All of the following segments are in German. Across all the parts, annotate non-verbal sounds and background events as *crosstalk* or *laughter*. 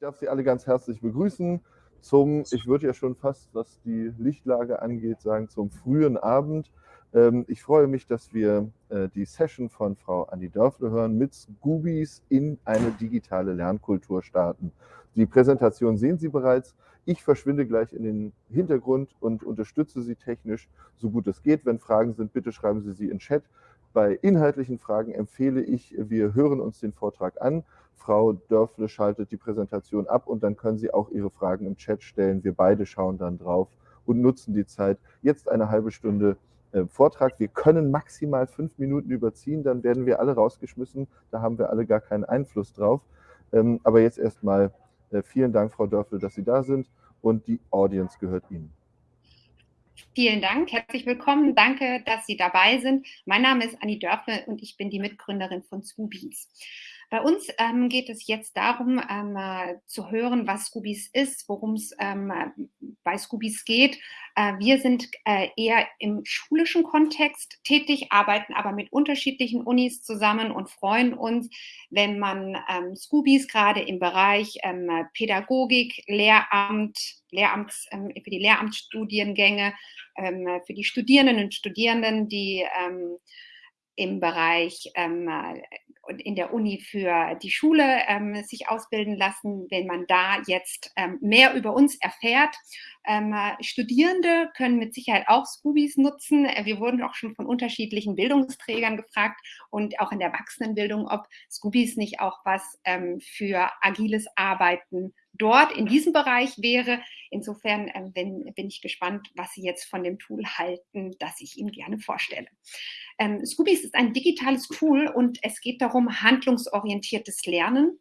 darf Sie alle ganz herzlich begrüßen zum, ich würde ja schon fast, was die Lichtlage angeht, sagen, zum frühen Abend. Ähm, ich freue mich, dass wir äh, die Session von Frau Anni Dörfle hören mit Scoobies in eine digitale Lernkultur starten. Die Präsentation sehen Sie bereits. Ich verschwinde gleich in den Hintergrund und unterstütze Sie technisch, so gut es geht. Wenn Fragen sind, bitte schreiben Sie sie in Chat. Bei inhaltlichen Fragen empfehle ich, wir hören uns den Vortrag an. Frau Dörfle schaltet die Präsentation ab und dann können Sie auch Ihre Fragen im Chat stellen. Wir beide schauen dann drauf und nutzen die Zeit. Jetzt eine halbe Stunde äh, Vortrag. Wir können maximal fünf Minuten überziehen, dann werden wir alle rausgeschmissen. Da haben wir alle gar keinen Einfluss drauf. Ähm, aber jetzt erstmal äh, vielen Dank, Frau Dörfle, dass Sie da sind und die Audience gehört Ihnen. Vielen Dank, herzlich willkommen. Danke, dass Sie dabei sind. Mein Name ist Anni Dörfle und ich bin die Mitgründerin von Scoobies. Bei uns ähm, geht es jetzt darum, ähm, äh, zu hören, was Scoobies ist, worum es ähm, bei Scoobies geht. Äh, wir sind äh, eher im schulischen Kontext tätig, arbeiten aber mit unterschiedlichen Unis zusammen und freuen uns, wenn man ähm, Scoobies gerade im Bereich ähm, Pädagogik, Lehramt, Lehramts, ähm, für die Lehramtsstudiengänge, für die Studierenden und Studierenden, die im Bereich ähm, in der Uni für die Schule ähm, sich ausbilden lassen, wenn man da jetzt ähm, mehr über uns erfährt. Ähm, Studierende können mit Sicherheit auch Scoobies nutzen. Wir wurden auch schon von unterschiedlichen Bildungsträgern gefragt und auch in der Erwachsenenbildung, ob Scoobies nicht auch was ähm, für agiles Arbeiten dort in diesem Bereich wäre. Insofern äh, bin, bin ich gespannt, was Sie jetzt von dem Tool halten, das ich Ihnen gerne vorstelle. Ähm, Scoobies ist ein digitales Tool und es geht darum, handlungsorientiertes Lernen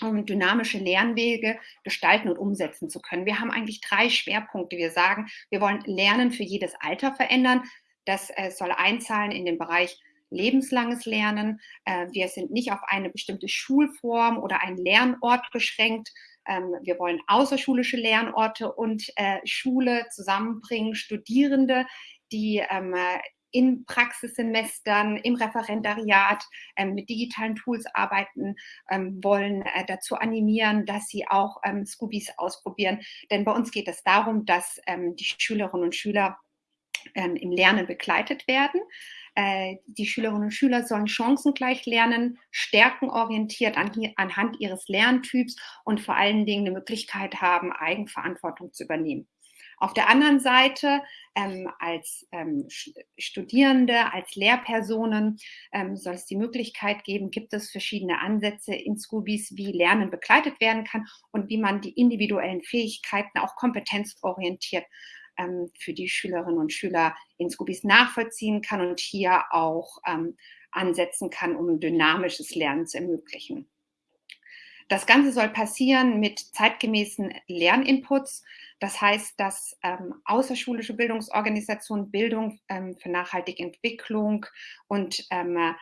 um dynamische Lernwege gestalten und umsetzen zu können. Wir haben eigentlich drei Schwerpunkte. Wir sagen, wir wollen Lernen für jedes Alter verändern. Das äh, soll einzahlen in den Bereich lebenslanges Lernen. Äh, wir sind nicht auf eine bestimmte Schulform oder einen Lernort beschränkt, ähm, wir wollen außerschulische Lernorte und äh, Schule zusammenbringen, Studierende, die ähm, in Praxissemestern, im Referendariat ähm, mit digitalen Tools arbeiten ähm, wollen, äh, dazu animieren, dass sie auch ähm, Scoobies ausprobieren. Denn bei uns geht es darum, dass ähm, die Schülerinnen und Schüler ähm, im Lernen begleitet werden. Äh, die Schülerinnen und Schüler sollen chancengleich lernen, stärkenorientiert an, anhand ihres Lerntyps und vor allen Dingen eine Möglichkeit haben, Eigenverantwortung zu übernehmen. Auf der anderen Seite ähm, als ähm, Studierende, als Lehrpersonen ähm, soll es die Möglichkeit geben, gibt es verschiedene Ansätze in Scoobies, wie Lernen begleitet werden kann und wie man die individuellen Fähigkeiten auch kompetenzorientiert ähm, für die Schülerinnen und Schüler in Scoobies nachvollziehen kann und hier auch ähm, ansetzen kann, um dynamisches Lernen zu ermöglichen. Das Ganze soll passieren mit zeitgemäßen Lerninputs. Das heißt, dass ähm, außerschulische Bildungsorganisationen Bildung ähm, für nachhaltige Entwicklung und ähm,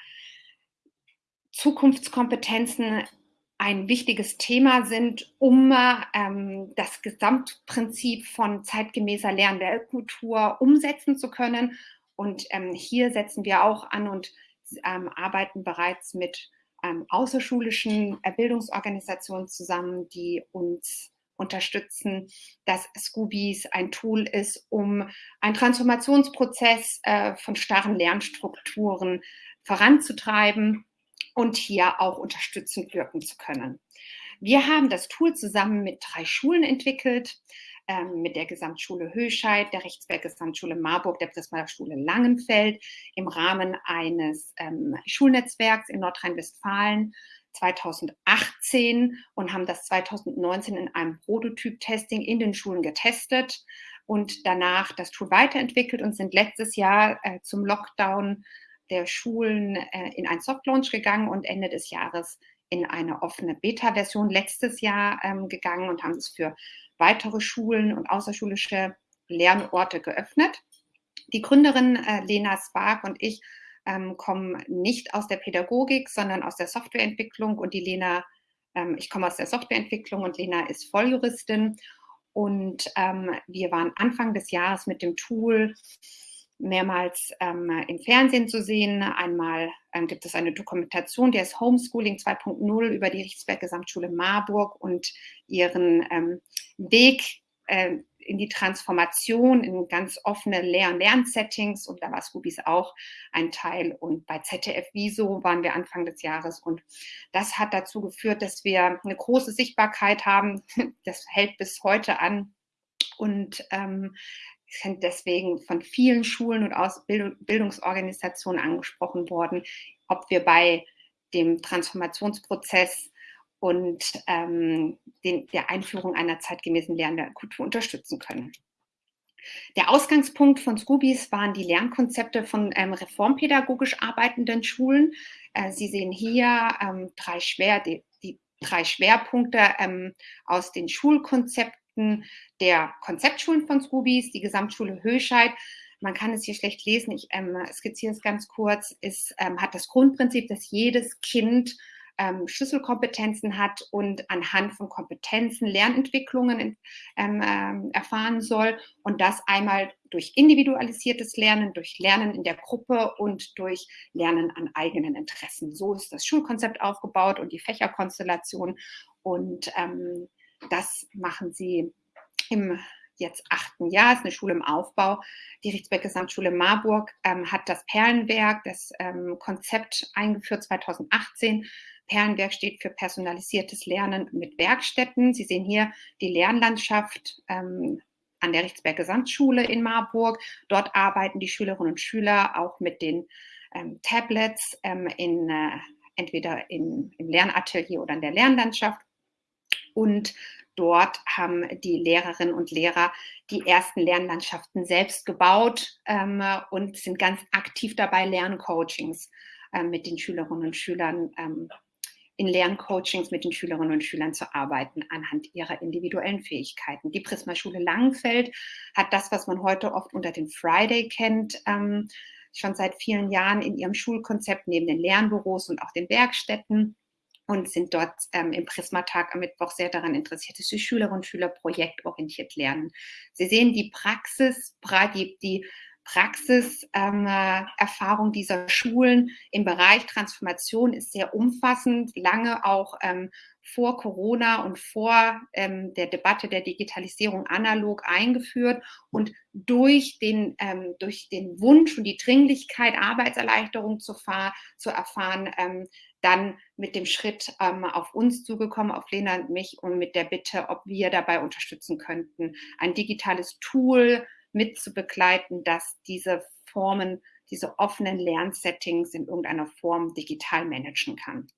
Zukunftskompetenzen ein wichtiges Thema sind, um ähm, das Gesamtprinzip von zeitgemäßer Lernweltkultur umsetzen zu können. Und ähm, hier setzen wir auch an und ähm, arbeiten bereits mit ähm, außerschulischen Bildungsorganisationen zusammen, die uns unterstützen, dass Scoobies ein Tool ist, um einen Transformationsprozess äh, von starren Lernstrukturen voranzutreiben und hier auch unterstützend wirken zu können. Wir haben das Tool zusammen mit drei Schulen entwickelt, ähm, mit der Gesamtschule Höscheid, der Rechtsberg Gesamtschule Marburg, der Prisma Schule Langenfeld im Rahmen eines ähm, Schulnetzwerks in Nordrhein-Westfalen 2018 und haben das 2019 in einem Prototyp-Testing in den Schulen getestet und danach das Tool weiterentwickelt und sind letztes Jahr äh, zum Lockdown der Schulen äh, in ein Softlaunch gegangen und Ende des Jahres in eine offene Beta-Version letztes Jahr ähm, gegangen und haben es für weitere Schulen und außerschulische Lernorte geöffnet. Die Gründerin äh, Lena Spark und ich ähm, kommen nicht aus der Pädagogik, sondern aus der Softwareentwicklung und die Lena, ähm, ich komme aus der Softwareentwicklung und Lena ist Volljuristin und ähm, wir waren Anfang des Jahres mit dem Tool mehrmals ähm, im Fernsehen zu sehen. Einmal ähm, gibt es eine Dokumentation, der ist Homeschooling 2.0 über die Richtsberg Gesamtschule Marburg und ihren ähm, Weg äh, in die Transformation in ganz offene Lehr- und Lernsettings und da war Scoobies auch ein Teil und bei ZDF Wieso waren wir Anfang des Jahres und das hat dazu geführt, dass wir eine große Sichtbarkeit haben. *laughs* Das hält bis heute an und ähm, sind deswegen von vielen Schulen und Bildungsorganisationen angesprochen worden, ob wir bei dem Transformationsprozess und ähm, den, der Einführung einer zeitgemäßen Lernkultur unterstützen können. Der Ausgangspunkt von Scoobies waren die Lernkonzepte von ähm, reformpädagogisch arbeitenden Schulen. Äh, Sie sehen hier ähm, drei, Schwer, die, die drei Schwerpunkte ähm, aus den Schulkonzepten der Konzeptschulen von Scoobies, die Gesamtschule Höscheid. Man kann es hier schlecht lesen, ich ähm, skizziere es ganz kurz, ist, ähm, hat das Grundprinzip, dass jedes Kind ähm, Schlüsselkompetenzen hat und anhand von Kompetenzen Lernentwicklungen ähm, ähm, erfahren soll und das einmal durch individualisiertes Lernen, durch Lernen in der Gruppe und durch Lernen an eigenen Interessen. So ist das Schulkonzept aufgebaut und die Fächerkonstellation und ähm, das machen sie im jetzt achten Jahr, ist eine Schule im Aufbau. Die Richtsberg Gesamtschule Marburg ähm, hat das Perlenwerk, das ähm, Konzept eingeführt 2018. Perlenwerk steht für personalisiertes Lernen mit Werkstätten. Sie sehen hier die Lernlandschaft ähm, an der Richtsberg Gesamtschule in Marburg. Dort arbeiten die Schülerinnen und Schüler auch mit den ähm, Tablets ähm, in, äh, entweder in, im Lernatelier oder in der Lernlandschaft und dort haben die Lehrerinnen und Lehrer die ersten Lernlandschaften selbst gebaut ähm, und sind ganz aktiv dabei, Lerncoachings äh, mit den Schülerinnen und Schülern ähm, in Lerncoachings mit den Schülerinnen und Schülern zu arbeiten anhand ihrer individuellen Fähigkeiten. Die Prisma-Schule Langenfeld hat das, was man heute oft unter dem Friday kennt, ähm, schon seit vielen Jahren in ihrem Schulkonzept neben den Lernbüros und auch den Werkstätten und sind dort ähm, im Prismatag am Mittwoch sehr daran interessiert, dass die Schülerinnen und Schüler projektorientiert lernen. Sie sehen die Praxis, die, die Praxiserfahrung ähm, dieser Schulen im Bereich Transformation ist sehr umfassend, lange auch ähm, vor Corona und vor ähm, der Debatte der Digitalisierung analog eingeführt und durch den, ähm, durch den Wunsch und die Dringlichkeit, Arbeitserleichterung zu, zu erfahren, ähm, dann mit dem Schritt ähm, auf uns zugekommen, auf Lena und mich und mit der Bitte, ob wir dabei unterstützen könnten, ein digitales Tool mit zu begleiten, das diese Formen, diese offenen Lernsettings in irgendeiner Form digital managen kann.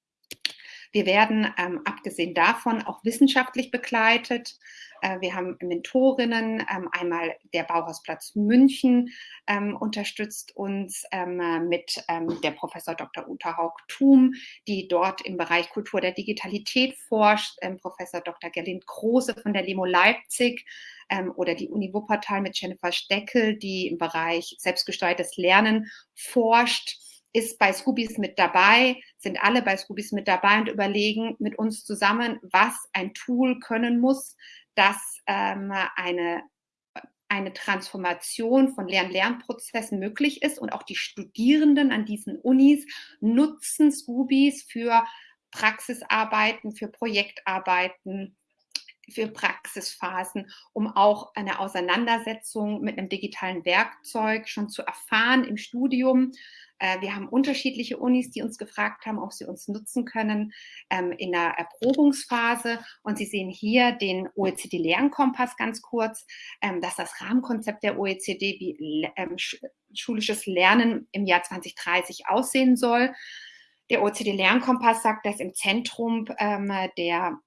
Wir werden ähm, abgesehen davon auch wissenschaftlich begleitet. Äh, wir haben Mentorinnen, ähm, einmal der Bauhausplatz München ähm, unterstützt uns ähm, mit ähm, der Professor Dr. Uta Haug-Thum, die dort im Bereich Kultur der Digitalität forscht, Professor Dr. Gerlind Krose von der Limo Leipzig oder die Uni Wuppertal mit Jennifer Steckel, die im Bereich selbstgesteuertes Lernen forscht ist bei Scoobies mit dabei, sind alle bei Scoobies mit dabei und überlegen mit uns zusammen, was ein Tool können muss, das ähm, eine, eine Transformation von Lern-Lernprozessen möglich ist und auch die Studierenden an diesen Unis nutzen Scoobies für Praxisarbeiten, für Projektarbeiten, für Praxisphasen, um auch eine Auseinandersetzung mit einem digitalen Werkzeug schon zu erfahren im Studium. Äh, wir haben unterschiedliche Unis, die uns gefragt haben, ob sie uns nutzen können ähm, in der Erprobungsphase. Und Sie sehen hier den OECD-Lernkompass ganz kurz. Ähm, das ist das Rahmenkonzept der OECD, wie ähm, schulisches Lernen im Jahr 2030 aussehen soll. Der OECD-Lernkompass sagt, dass im Zentrum der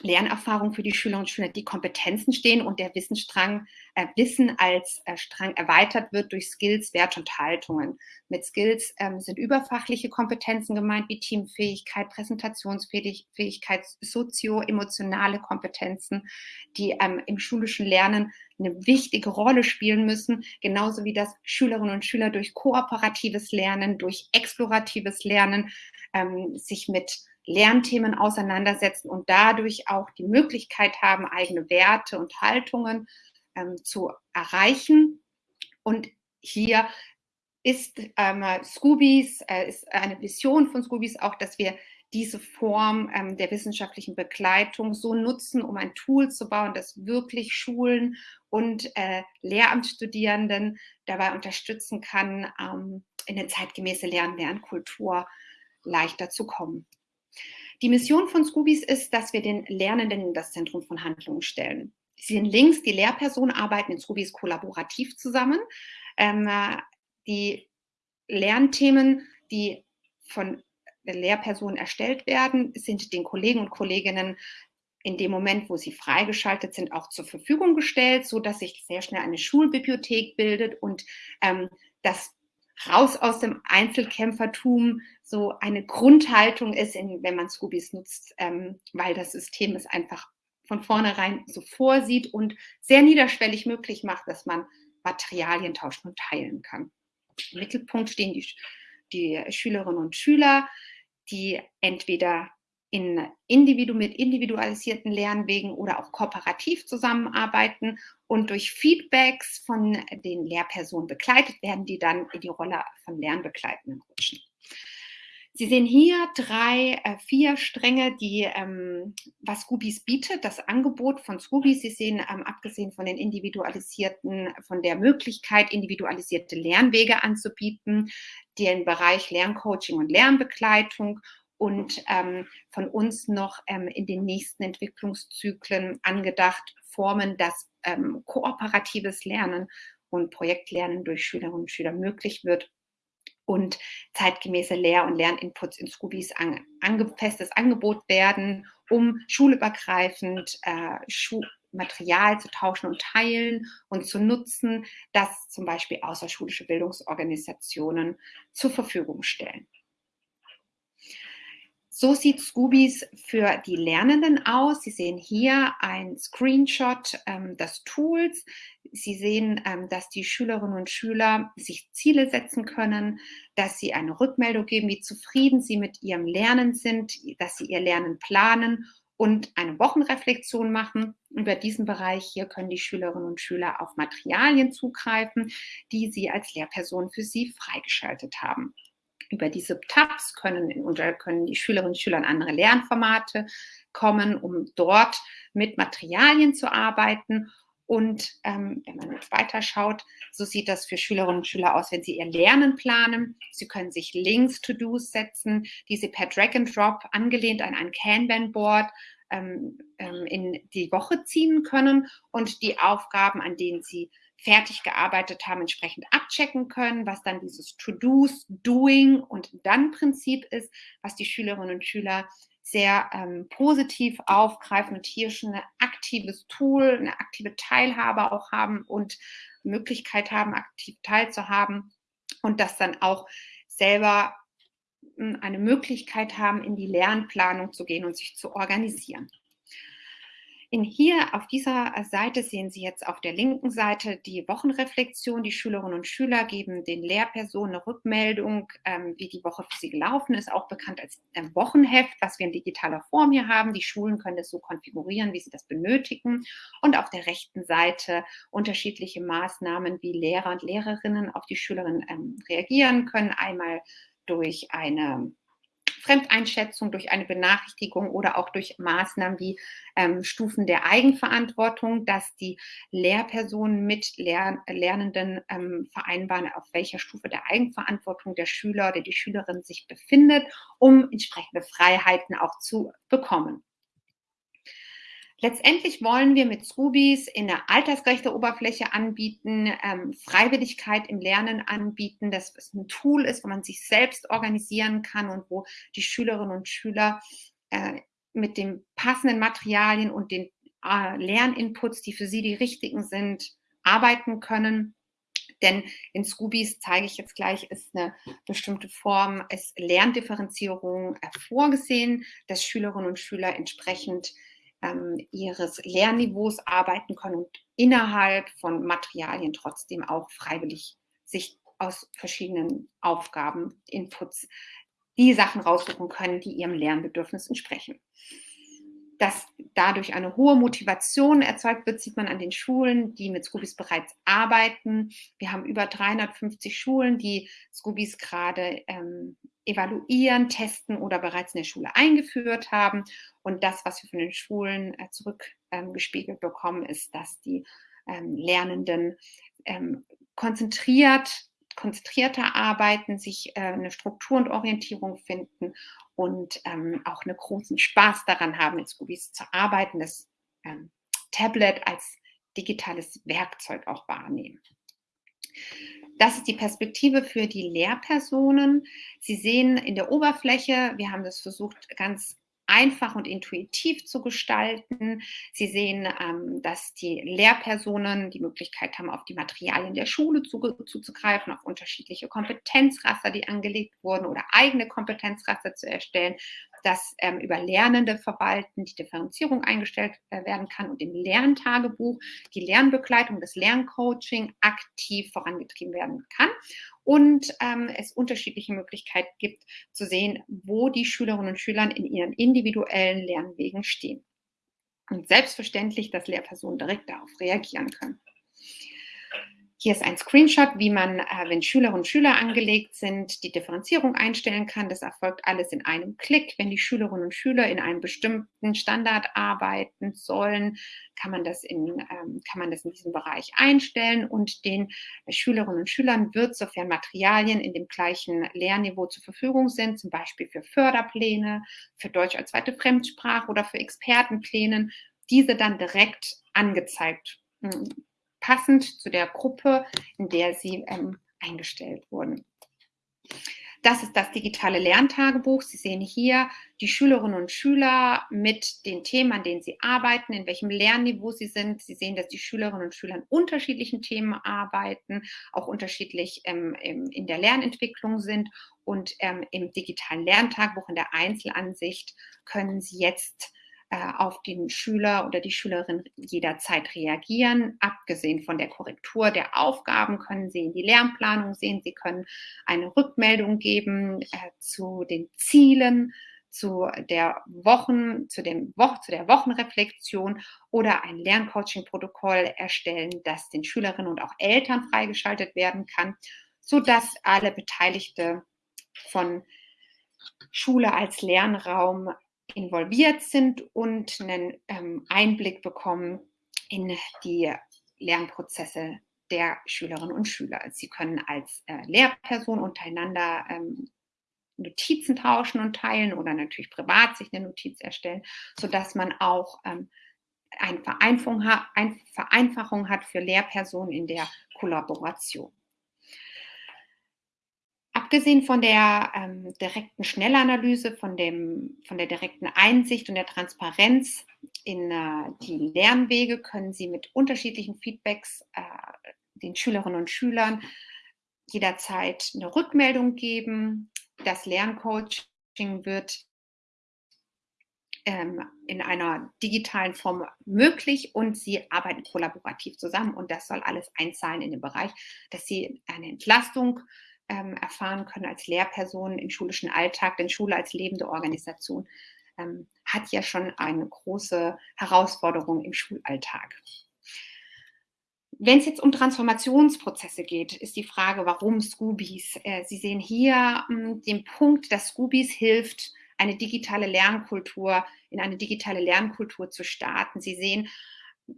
Lernerfahrung für die Schülerinnen und Schüler die Kompetenzen stehen und der Wissensstrang, äh, Wissen als äh, Strang erweitert wird durch Skills, Werte und Haltungen. Mit Skills ähm, sind überfachliche Kompetenzen gemeint, wie Teamfähigkeit, Präsentationsfähigkeit, sozio-emotionale Kompetenzen, die ähm, im schulischen Lernen eine wichtige Rolle spielen müssen, genauso wie das Schülerinnen und Schüler durch kooperatives Lernen, durch exploratives Lernen ähm, sich mit Lernthemen auseinandersetzen und dadurch auch die Möglichkeit haben, eigene Werte und Haltungen ähm, zu erreichen. Und hier ist ähm, Scoobies, äh, ist eine Vision von Scoobies auch, dass wir diese Form ähm, der wissenschaftlichen Begleitung so nutzen, um ein Tool zu bauen, das wirklich Schulen und äh, Lehramtsstudierenden dabei unterstützen kann, ähm, in eine zeitgemäße Lern-Lernkultur leichter zu kommen. Die Mission von Scoobies ist, dass wir den Lernenden in das Zentrum von Handlungen stellen. Sie sehen links, die Lehrpersonen arbeiten in Scoobies kollaborativ zusammen. Ähm, die Lernthemen, die von Lehrpersonen erstellt werden, sind den Kollegen und Kolleginnen in dem Moment, wo sie freigeschaltet sind, auch zur Verfügung gestellt, so dass sich sehr schnell eine Schulbibliothek bildet und ähm, das raus aus dem Einzelkämpfertum so eine Grundhaltung ist, in, wenn man Scoobies nutzt, ähm, weil das System es einfach von vornherein so vorsieht und sehr niederschwellig möglich macht, dass man Materialien tauschen und teilen kann. Im Mittelpunkt stehen die, die Schülerinnen und Schüler, die entweder in Individu mit individualisierten Lernwegen oder auch kooperativ zusammenarbeiten und durch Feedbacks von den Lehrpersonen begleitet werden, die dann in die Rolle von Lernbegleitenden rutschen. Sie sehen hier drei, äh, vier Stränge, die, ähm, was Scoobies bietet, das Angebot von Scoobies. Sie sehen, ähm, abgesehen von den individualisierten, von der Möglichkeit, individualisierte Lernwege anzubieten, den Bereich Lerncoaching und Lernbegleitung und ähm, von uns noch ähm, in den nächsten Entwicklungszyklen angedacht Formen, dass ähm, kooperatives Lernen und Projektlernen durch Schülerinnen und Schüler möglich wird und zeitgemäße Lehr- und Lerninputs in Scoobies an, angefestes Angebot werden, um schulübergreifend äh, Schu Material zu tauschen und teilen und zu nutzen, das zum Beispiel außerschulische Bildungsorganisationen zur Verfügung stellen. So sieht Scoobies für die Lernenden aus. Sie sehen hier ein Screenshot ähm, des Tools. Sie sehen, ähm, dass die Schülerinnen und Schüler sich Ziele setzen können, dass sie eine Rückmeldung geben, wie zufrieden sie mit ihrem Lernen sind, dass sie ihr Lernen planen und eine Wochenreflexion machen. Über diesen Bereich hier können die Schülerinnen und Schüler auf Materialien zugreifen, die sie als Lehrperson für sie freigeschaltet haben. Über diese Tabs können, können die Schülerinnen und Schüler in andere Lernformate kommen, um dort mit Materialien zu arbeiten. Und ähm, wenn man jetzt weiter schaut, so sieht das für Schülerinnen und Schüler aus, wenn sie ihr Lernen planen. Sie können sich Links, To-Dos setzen, die sie per Drag and Drop angelehnt an ein Kanban-Board ähm, ähm, in die Woche ziehen können und die Aufgaben, an denen sie fertig gearbeitet haben, entsprechend abchecken können, was dann dieses To-Dos, Doing und Dann-Prinzip ist, was die Schülerinnen und Schüler sehr ähm, positiv aufgreifen und hier schon ein aktives Tool, eine aktive Teilhabe auch haben und Möglichkeit haben, aktiv teilzuhaben und das dann auch selber hm, eine Möglichkeit haben, in die Lernplanung zu gehen und sich zu organisieren. In hier auf dieser Seite sehen Sie jetzt auf der linken Seite die Wochenreflexion. Die Schülerinnen und Schüler geben den Lehrpersonen eine Rückmeldung, ähm, wie die Woche für sie gelaufen ist, auch bekannt als ähm, Wochenheft, was wir in digitaler Form hier haben. Die Schulen können das so konfigurieren, wie sie das benötigen. Und auf der rechten Seite unterschiedliche Maßnahmen, wie Lehrer und Lehrerinnen auf die Schülerinnen ähm, reagieren können. Einmal durch eine Fremdeinschätzung, durch eine Benachrichtigung oder auch durch Maßnahmen wie ähm, Stufen der Eigenverantwortung, dass die Lehrpersonen mit Lern Lernenden ähm, vereinbaren, auf welcher Stufe der Eigenverantwortung der Schüler oder die Schülerin sich befindet, um entsprechende Freiheiten auch zu bekommen. Letztendlich wollen wir mit Scoobies in der altersgerechte Oberfläche anbieten, ähm, Freiwilligkeit im Lernen anbieten, dass es ein Tool ist, wo man sich selbst organisieren kann und wo die Schülerinnen und Schüler äh, mit den passenden Materialien und den äh, Lerninputs, die für sie die richtigen sind, arbeiten können. Denn in Scoobies zeige ich jetzt gleich, ist eine bestimmte Form, ist Lerndifferenzierung äh, vorgesehen, dass Schülerinnen und Schüler entsprechend ähm, ihres Lernniveaus arbeiten können und innerhalb von Materialien trotzdem auch freiwillig sich aus verschiedenen Aufgaben, Inputs, die Sachen raussuchen können, die ihrem Lernbedürfnis entsprechen. dass dadurch eine hohe Motivation erzeugt wird, sieht man an den Schulen, die mit Scoobies bereits arbeiten. Wir haben über 350 Schulen, die Scoobies gerade ähm, evaluieren, testen oder bereits in der Schule eingeführt haben. Und das, was wir von den Schulen äh, zurückgespiegelt ähm, bekommen, ist, dass die ähm, Lernenden ähm, konzentriert konzentrierter arbeiten, sich äh, eine Struktur und Orientierung finden und ähm, auch einen großen Spaß daran haben, mit Scoobies zu arbeiten, das ähm, Tablet als digitales Werkzeug auch wahrnehmen. Das ist die Perspektive für die Lehrpersonen. Sie sehen in der Oberfläche, wir haben das versucht ganz einfach und intuitiv zu gestalten. Sie sehen, ähm, dass die Lehrpersonen die Möglichkeit haben, auf die Materialien der Schule zuzugreifen, auf unterschiedliche Kompetenzraster, die angelegt wurden oder eigene Kompetenzraster zu erstellen dass ähm, über Lernende verwalten die Differenzierung eingestellt äh, werden kann und im Lerntagebuch die Lernbegleitung, das Lerncoaching aktiv vorangetrieben werden kann und ähm, es unterschiedliche Möglichkeiten gibt zu sehen, wo die Schülerinnen und Schüler in ihren individuellen Lernwegen stehen. Und selbstverständlich, dass Lehrpersonen direkt darauf reagieren können. Hier ist ein Screenshot, wie man, äh, wenn Schülerinnen und Schüler angelegt sind, die Differenzierung einstellen kann. Das erfolgt alles in einem Klick. Wenn die Schülerinnen und Schüler in einem bestimmten Standard arbeiten sollen, kann man das in, ähm, kann man das in diesem Bereich einstellen und den Schülerinnen und Schülern wird, sofern Materialien in dem gleichen Lehrniveau zur Verfügung sind, zum Beispiel für Förderpläne, für Deutsch als zweite Fremdsprache oder für Expertenplänen, diese dann direkt angezeigt hm, passend zu der Gruppe, in der sie ähm, eingestellt wurden. Das ist das digitale Lerntagebuch. Sie sehen hier die Schülerinnen und Schüler mit den Themen, an denen sie arbeiten, in welchem Lernniveau sie sind. Sie sehen, dass die Schülerinnen und Schüler an unterschiedlichen Themen arbeiten, auch unterschiedlich ähm, in der Lernentwicklung sind. Und ähm, im digitalen Lerntagebuch, in der Einzelansicht, können Sie jetzt äh, auf den Schüler oder die Schülerin jederzeit reagieren. Abgesehen von der Korrektur der Aufgaben können Sie in die Lernplanung sehen. Sie können eine Rückmeldung geben äh, zu den Zielen, zu der Wochen, zu, dem Wo zu der Wochenreflexion oder ein Lerncoaching-Protokoll erstellen, das den Schülerinnen und auch Eltern freigeschaltet werden kann, sodass alle Beteiligte von Schule als Lernraum involviert sind und einen ähm, Einblick bekommen in die Lernprozesse der Schülerinnen und Schüler. Sie können als äh, Lehrperson untereinander ähm, Notizen tauschen und teilen oder natürlich privat sich eine Notiz erstellen, sodass man auch ähm, eine Vereinfachung, eine Vereinfachung hat für Lehrpersonen in der Kollaboration. Abgesehen von der ähm, direkten Schnellanalyse, von, dem, von der direkten Einsicht und der Transparenz in äh, die Lernwege können Sie mit unterschiedlichen Feedbacks äh, den Schülerinnen und Schülern jederzeit eine Rückmeldung geben. Das Lerncoaching wird ähm, in einer digitalen Form möglich und sie arbeiten kollaborativ zusammen und das soll alles einzahlen in den Bereich, dass sie eine Entlastung ähm, erfahren können als Lehrpersonen im schulischen Alltag, denn Schule als lebende Organisation ähm, hat ja schon eine große Herausforderung im Schulalltag. Wenn es jetzt um Transformationsprozesse geht, ist die Frage, warum Scoobies? Äh, Sie sehen hier mh, hm, den Punkt, dass Scoobies hilft, eine digitale Lernkultur, in eine digitale Lernkultur zu starten. Sie sehen,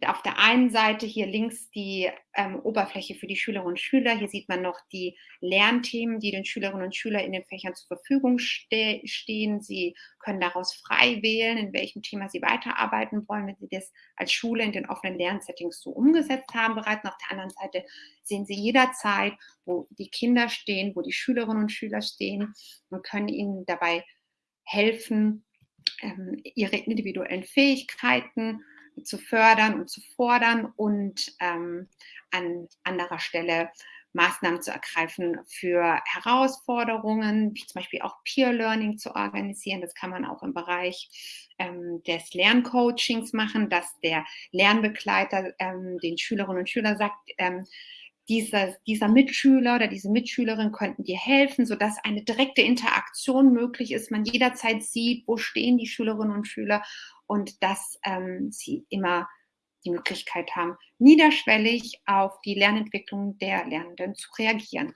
auf der einen Seite hier links die ähm, Oberfläche für die Schülerinnen und Schüler. Hier sieht man noch die Lernthemen, die den Schülerinnen und Schülern in den Fächern zur Verfügung ste stehen. Sie können daraus frei wählen, in welchem Thema sie weiterarbeiten wollen, wenn sie das als Schule in den offenen Lernsettings so umgesetzt haben bereits. Und auf der anderen Seite sehen Sie jederzeit, wo die Kinder stehen, wo die Schülerinnen und Schüler stehen und können ihnen dabei helfen, ähm, ihre individuellen Fähigkeiten zu fördern und zu fordern und ähm, an anderer Stelle Maßnahmen zu ergreifen für Herausforderungen, wie zum Beispiel auch Peer Learning zu organisieren. Das kann man auch im Bereich ähm, des Lerncoachings machen, dass der Lernbegleiter ähm, den Schülerinnen und Schülern sagt, ähm, dieser, dieser Mitschüler oder diese Mitschülerin könnten dir helfen, sodass eine direkte Interaktion möglich ist, man jederzeit sieht, wo stehen die Schülerinnen und Schüler und dass ähm, sie immer die Möglichkeit haben, niederschwellig auf die Lernentwicklung der Lernenden zu reagieren.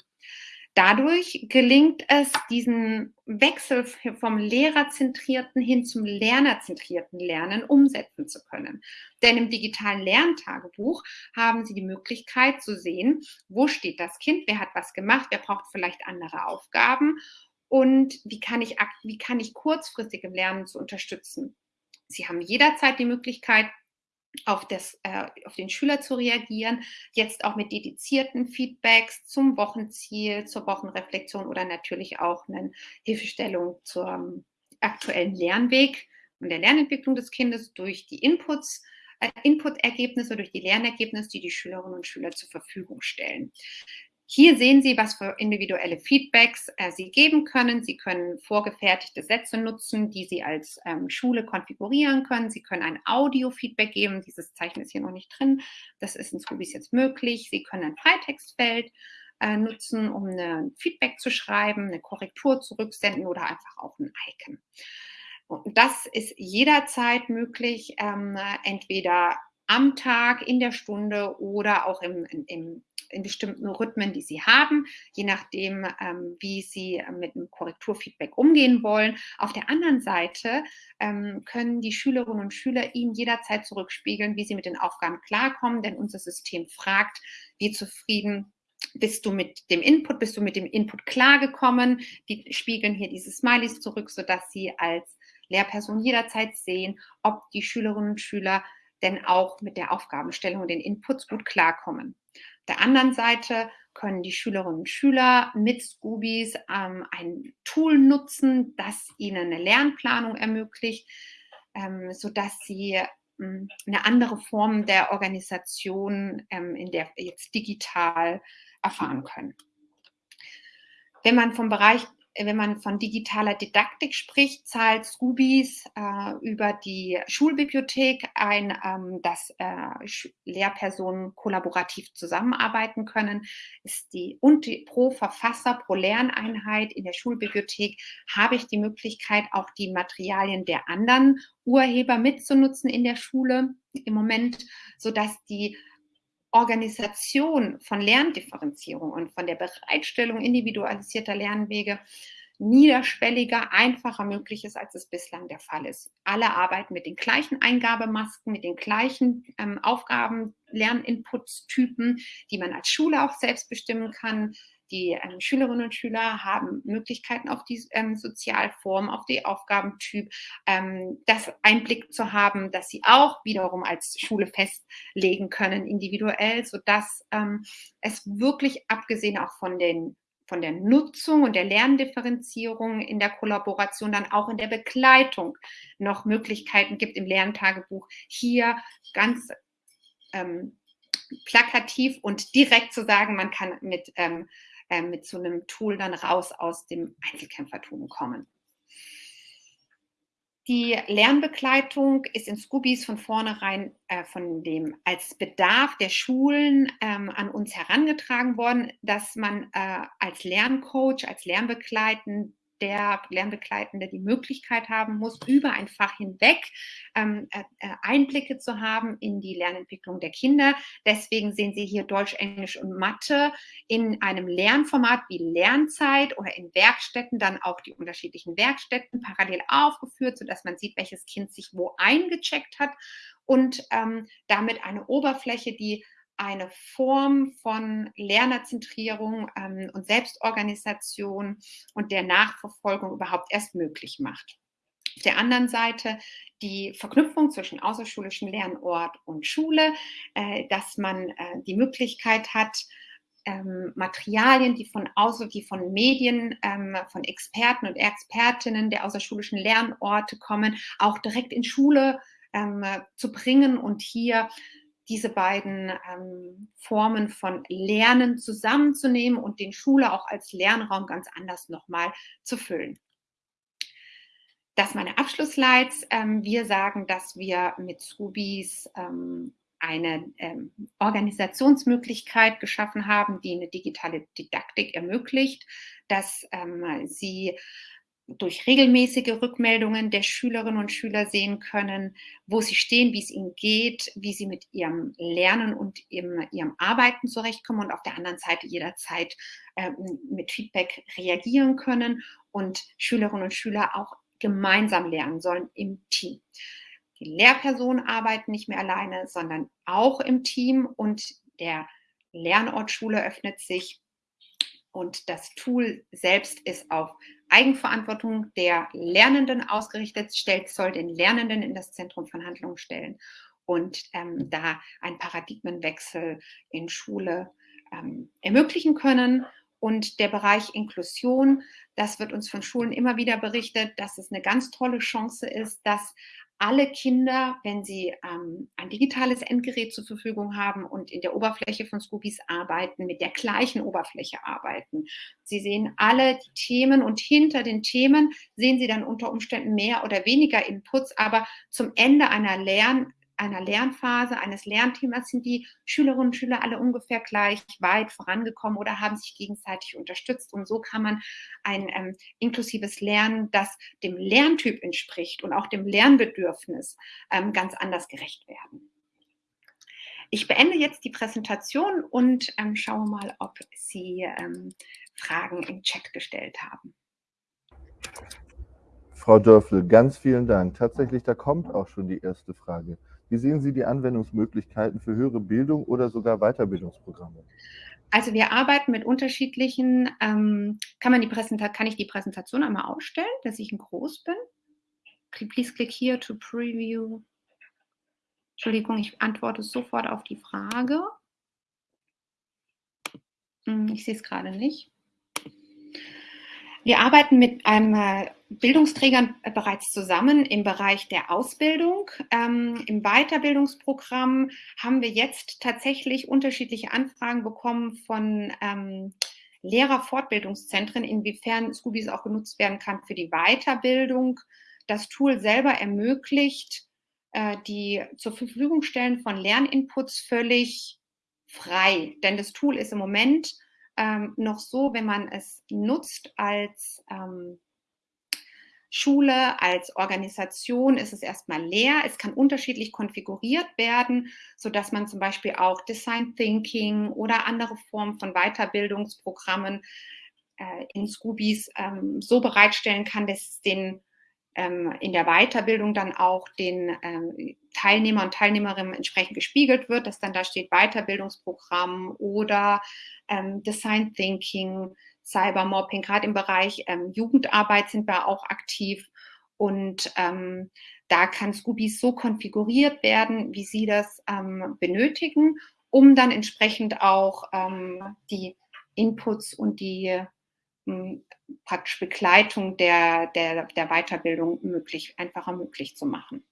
Dadurch gelingt es, diesen Wechsel vom lehrerzentrierten hin zum lernerzentrierten Lernen umsetzen zu können. Denn im digitalen Lerntagebuch haben Sie die Möglichkeit zu sehen, wo steht das Kind, wer hat was gemacht, wer braucht vielleicht andere Aufgaben und wie kann ich, wie kann ich kurzfristig im Lernen zu unterstützen. Sie haben jederzeit die Möglichkeit, auf, das, äh, auf den Schüler zu reagieren, jetzt auch mit dedizierten Feedbacks zum Wochenziel, zur Wochenreflexion oder natürlich auch eine Hilfestellung zum aktuellen Lernweg und der Lernentwicklung des Kindes durch die Inputs, äh, Input-Ergebnisse, durch die Lernergebnisse, die die Schülerinnen und Schüler zur Verfügung stellen. Hier sehen Sie, was für individuelle Feedbacks äh, Sie geben können. Sie können vorgefertigte Sätze nutzen, die Sie als ähm, Schule konfigurieren können. Sie können ein Audio-Feedback geben. Dieses Zeichen ist hier noch nicht drin. Das ist in Scoobies jetzt möglich. Sie können ein Freitextfeld äh, nutzen, um ein Feedback zu schreiben, eine Korrektur zurücksenden oder einfach auch ein Icon. Und das ist jederzeit möglich, ähm, entweder am Tag, in der Stunde oder auch im, im in bestimmten Rhythmen, die sie haben, je nachdem, ähm, wie sie äh, mit einem Korrekturfeedback umgehen wollen. Auf der anderen Seite ähm, können die Schülerinnen und Schüler ihnen jederzeit zurückspiegeln, wie sie mit den Aufgaben klarkommen, denn unser System fragt, wie zufrieden bist du mit dem Input, bist du mit dem Input klargekommen? Die spiegeln hier diese Smileys zurück, sodass sie als Lehrperson jederzeit sehen, ob die Schülerinnen und Schüler denn auch mit der Aufgabenstellung und den Inputs gut klarkommen der anderen Seite können die Schülerinnen und Schüler mit Scoobies ähm, ein Tool nutzen, das ihnen eine Lernplanung ermöglicht, ähm, sodass sie ähm, eine andere Form der Organisation ähm, in der jetzt digital erfahren können. Wenn man vom Bereich wenn man von digitaler Didaktik spricht, zahlt Scoobies äh, über die Schulbibliothek ein, ähm, dass äh, Lehrpersonen kollaborativ zusammenarbeiten können. Ist die, und die, pro Verfasser, pro Lerneinheit in der Schulbibliothek habe ich die Möglichkeit, auch die Materialien der anderen Urheber mitzunutzen in der Schule im Moment, sodass die Organisation von Lerndifferenzierung und von der Bereitstellung individualisierter Lernwege niederschwelliger, einfacher möglich ist, als es bislang der Fall ist. Alle arbeiten mit den gleichen Eingabemasken, mit den gleichen ähm, Aufgaben, Lerninputstypen, die man als Schule auch selbst bestimmen kann. Die ähm, Schülerinnen und Schüler haben Möglichkeiten auf die ähm, Sozialform, auf die Aufgabentyp, ähm, das Einblick zu haben, dass sie auch wiederum als Schule festlegen können, individuell, sodass ähm, es wirklich abgesehen auch von den von der Nutzung und der Lerndifferenzierung in der Kollaboration dann auch in der Begleitung noch Möglichkeiten gibt im Lerntagebuch, hier ganz ähm, plakativ und direkt zu sagen, man kann mit ähm, äh, mit so einem Tool dann raus aus dem Einzelkämpfertum kommen. Die Lernbegleitung ist in Scoobies von vornherein äh, von dem als Bedarf der Schulen ähm, an uns herangetragen worden, dass man äh, als Lerncoach, als Lernbegleitend der Lernbegleitende die Möglichkeit haben muss, über ein Fach hinweg ähm, äh, äh, Einblicke zu haben in die Lernentwicklung der Kinder. Deswegen sehen Sie hier Deutsch, Englisch und Mathe in einem Lernformat wie Lernzeit oder in Werkstätten dann auch die unterschiedlichen Werkstätten parallel aufgeführt, sodass man sieht, welches Kind sich wo eingecheckt hat und ähm, damit eine Oberfläche, die eine Form von Lernerzentrierung ähm, und Selbstorganisation und der Nachverfolgung überhaupt erst möglich macht. Auf der anderen Seite die Verknüpfung zwischen außerschulischem Lernort und Schule, äh, dass man äh, die Möglichkeit hat, ähm, Materialien, die von außer, die von Medien, ähm, von Experten und Expertinnen der außerschulischen Lernorte kommen, auch direkt in Schule ähm, zu bringen und hier diese beiden ähm, Formen von Lernen zusammenzunehmen und den Schule auch als Lernraum ganz anders nochmal zu füllen. Das meine Abschlussslides. Ähm, wir sagen, dass wir mit Scoobies ähm, eine ähm, Organisationsmöglichkeit geschaffen haben, die eine digitale Didaktik ermöglicht, dass ähm, sie durch regelmäßige Rückmeldungen der Schülerinnen und Schüler sehen können, wo sie stehen, wie es ihnen geht, wie sie mit ihrem Lernen und ihrem, ihrem Arbeiten zurechtkommen und auf der anderen Seite jederzeit äh, mit Feedback reagieren können und Schülerinnen und Schüler auch gemeinsam lernen sollen im Team. Die Lehrpersonen arbeiten nicht mehr alleine, sondern auch im Team und der Lernort Schule öffnet sich und das Tool selbst ist auf Eigenverantwortung der Lernenden ausgerichtet, stellt, soll den Lernenden in das Zentrum von Handlungen stellen und ähm, da einen Paradigmenwechsel in Schule ähm, ermöglichen können. Und der Bereich Inklusion, das wird uns von Schulen immer wieder berichtet, dass es eine ganz tolle Chance ist, dass alle Kinder, wenn sie ähm, ein digitales Endgerät zur Verfügung haben und in der Oberfläche von Scoobies arbeiten, mit der gleichen Oberfläche arbeiten. Sie sehen alle die Themen und hinter den Themen sehen Sie dann unter Umständen mehr oder weniger Inputs, aber zum Ende einer Lern einer Lernphase, eines Lernthemas sind die Schülerinnen und Schüler alle ungefähr gleich weit vorangekommen oder haben sich gegenseitig unterstützt. Und so kann man ein ähm, inklusives Lernen, das dem Lerntyp entspricht und auch dem Lernbedürfnis ähm, ganz anders gerecht werden. Ich beende jetzt die Präsentation und ähm, schaue mal, ob Sie ähm, Fragen im Chat gestellt haben. Frau Dörfel, ganz vielen Dank. Tatsächlich, da kommt auch schon die erste Frage. Wie sehen Sie die Anwendungsmöglichkeiten für höhere Bildung oder sogar Weiterbildungsprogramme? Also wir arbeiten mit unterschiedlichen, ähm, kann, man die kann ich die Präsentation einmal ausstellen, dass ich in groß bin? Please click here to preview. Entschuldigung, ich antworte sofort auf die Frage. Hm, ich sehe es gerade nicht. Wir arbeiten mit einem äh, Bildungsträgern bereits zusammen im Bereich der Ausbildung. Ähm, Im Weiterbildungsprogramm haben wir jetzt tatsächlich unterschiedliche Anfragen bekommen von ähm, Lehrerfortbildungszentren, inwiefern Scoobies auch genutzt werden kann für die Weiterbildung. Das Tool selber ermöglicht äh, die zur Verfügung stellen von Lerninputs völlig frei, denn das Tool ist im Moment ähm, noch so, wenn man es nutzt als ähm, Schule, als Organisation ist es erstmal leer. Es kann unterschiedlich konfiguriert werden, sodass man zum Beispiel auch Design Thinking oder andere Formen von Weiterbildungsprogrammen äh, in Scoobies ähm, so bereitstellen kann, dass es den in der Weiterbildung dann auch den ähm, Teilnehmer und Teilnehmerinnen entsprechend gespiegelt wird, dass dann da steht Weiterbildungsprogramm oder ähm, Design Thinking, Cybermobbing, gerade im Bereich ähm, Jugendarbeit sind wir auch aktiv und ähm, da kann Scoobies so konfiguriert werden, wie Sie das ähm, benötigen, um dann entsprechend auch die Inputs und die praktisch Begleitung der, der, der Weiterbildung möglich, einfacher möglich zu machen.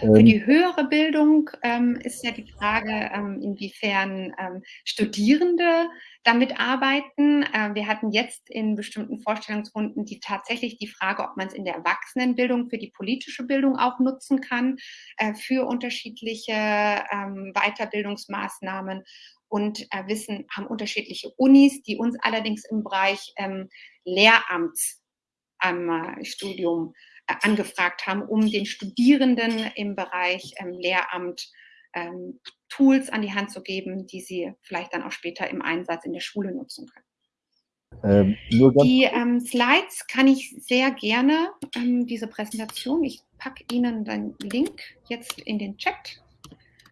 Für ähm. die höhere Bildung ähm, ist ja die Frage, ähm, inwiefern ähm, Studierende damit arbeiten. Wir hatten jetzt in bestimmten Vorstellungsrunden die tatsächlich die Frage, ob man es in der Erwachsenenbildung für die politische Bildung auch nutzen kann, äh, für unterschiedliche ähm, Weiterbildungsmaßnahmen und äh, wissen, haben unterschiedliche Unis, die uns allerdings im Bereich ähm, Lehramtsstudium äh, angefragt haben, um den Studierenden im Bereich ähm, Lehramt ähm, Tools an die Hand zu geben, die sie vielleicht dann auch später im Einsatz in der Schule nutzen können. Ähm, die ähm, Slides kann ich sehr gerne, ähm, diese Präsentation, ich packe Ihnen den Link jetzt in den Chat.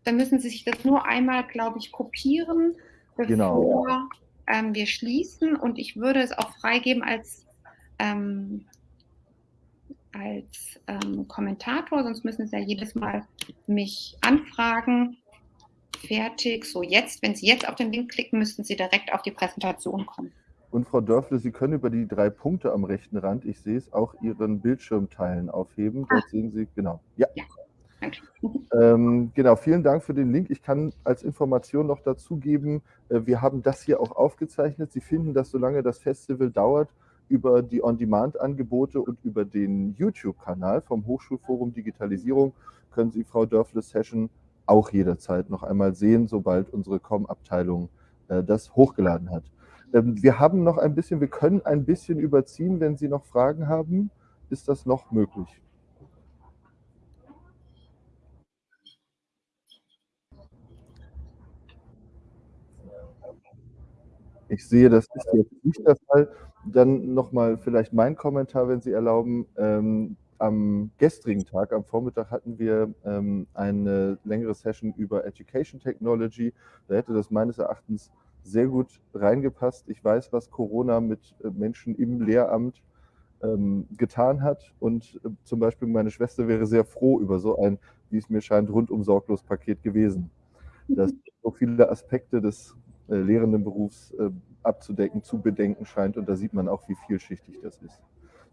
Dann müssen Sie sich das nur einmal, glaube ich, kopieren, bevor genau. ähm, wir schließen. Und ich würde es auch freigeben als, ähm, als ähm, Kommentator, sonst müssen Sie ja jedes Mal mich anfragen. Fertig. So, jetzt, wenn Sie jetzt auf den Link klicken, müssten Sie direkt auf die Präsentation kommen. Und Frau Dörfle, Sie können über die drei Punkte am rechten Rand, ich sehe es, auch Ihren Bildschirm teilen aufheben. Dort ah. sehen Sie, genau. Ja. ja. Ähm, genau, vielen Dank für den Link. Ich kann als Information noch dazugeben, äh, wir haben das hier auch aufgezeichnet. Sie finden das, solange das Festival dauert, über die On-Demand-Angebote und über den YouTube-Kanal vom Hochschulforum Digitalisierung können Sie Frau Dörfles Session auch jederzeit noch einmal sehen, sobald unsere Com-Abteilung äh, das hochgeladen hat. Ähm, wir haben noch ein bisschen, wir können ein bisschen überziehen, wenn Sie noch Fragen haben. Ist das noch möglich? Ich sehe, das ist jetzt nicht der Fall. Dann noch mal vielleicht mein Kommentar, wenn Sie erlauben. Ähm, am gestrigen Tag, am Vormittag, hatten wir ähm, eine längere Session über Education Technology. Da hätte das meines Erachtens sehr gut reingepasst. Ich weiß, was Corona mit äh, Menschen im Lehramt ähm, getan hat. Und äh, zum Beispiel meine Schwester wäre sehr froh über so ein, wie es mir scheint, rundum sorglos Paket gewesen. *laughs* Das so viele Aspekte des Lehrendenberufs äh, abzudecken, zu bedenken scheint. Und da sieht man auch, wie vielschichtig das ist.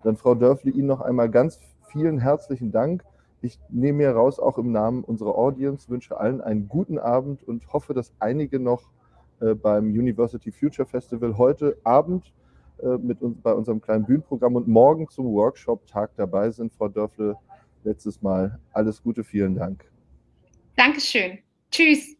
Dann, Frau Dörfli, Ihnen noch einmal ganz vielen herzlichen Dank. Ich nehme mir raus, auch im Namen unserer Audience, wünsche allen einen guten Abend und hoffe, dass einige noch äh, beim University Future Festival heute Abend äh, mit uns bei unserem kleinen Bühnenprogramm und morgen zum Workshop-Tag dabei sind. Frau Dörfle, letztes Mal alles Gute, vielen Dank. Dankeschön. Tschüss.